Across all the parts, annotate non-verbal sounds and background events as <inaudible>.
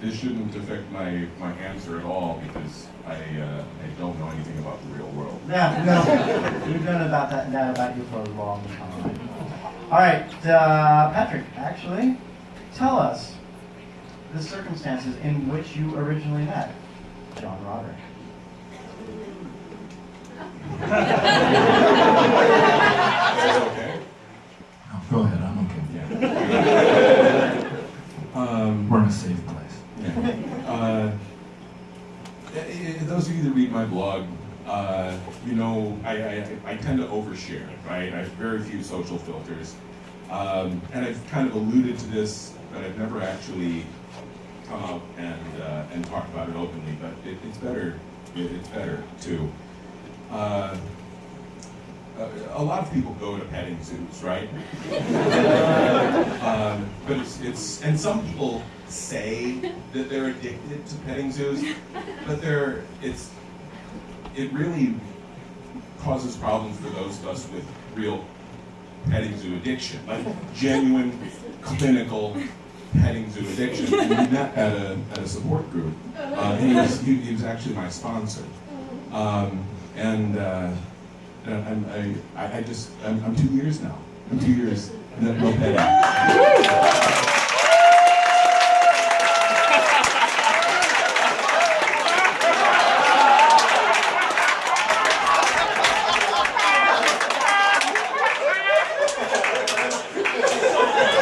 this shouldn't affect my, my answer at all because I, uh, I don't know anything about the real world. Yeah, no, we've known about that, that about you for a long time. All right, uh, Patrick, actually, tell us the circumstances in which you originally met John Roderick. <laughs> Okay? No, go ahead, I'm okay. Yeah. Um, We're in a safe place. Yeah. Uh, eh, eh, those of you that read my blog, uh, you know I, I, I tend to overshare, right? I have very few social filters. Um, and I've kind of alluded to this, but I've never actually come out and, uh, and talked about it openly, but it, it's better, it, it's better to. Uh, uh, a lot of people go to petting zoos, right? <laughs> um, but it's, it's, and some people say that they're addicted to petting zoos, but they're, it's, it really causes problems for those of us with real petting zoo addiction, like genuine clinical petting zoo addiction. We met at a, at a support group. Uh, he, was, he, he was actually my sponsor. Um, and uh, I'm, I, I just, I'm, I'm two years now. I'm two years, no petting.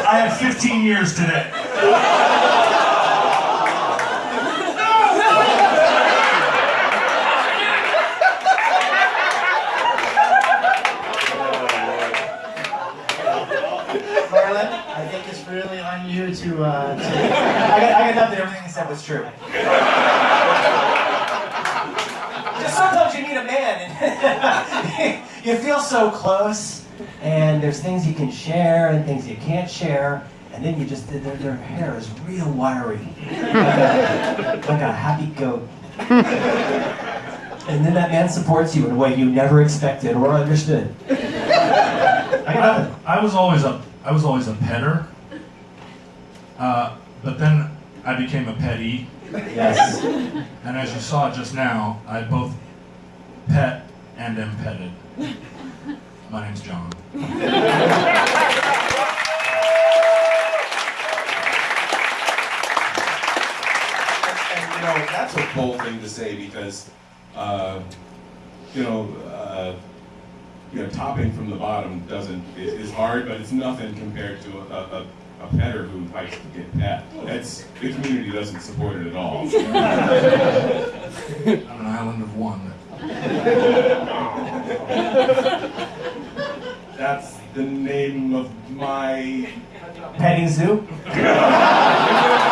I have 15 years today. Marlon, I think it's really on you to. Uh, to I, got, I got nothing. Everything he said was true. Just sometimes you need a man, and <laughs> you feel so close, and there's things you can share and things you can't share, and then you just their, their hair is real wiry, like a, like a happy goat. And then that man supports you in a way you never expected or understood. I. I was always a I was always a petter, uh, but then I became a petty, Yes. and as you saw just now, I both pet and am petted. My name's John. And, you know, that's a bold thing to say because, uh, you know, uh, you know, topping from the bottom doesn't is, is hard, but it's nothing compared to a, a, a petter who likes to get pet. That's the community doesn't support it at all. <laughs> I'm an island of one. That's the name of my Petting zoo? <laughs>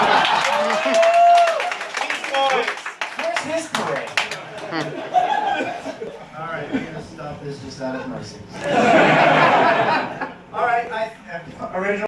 just out of mercy. <laughs> All right, I, original.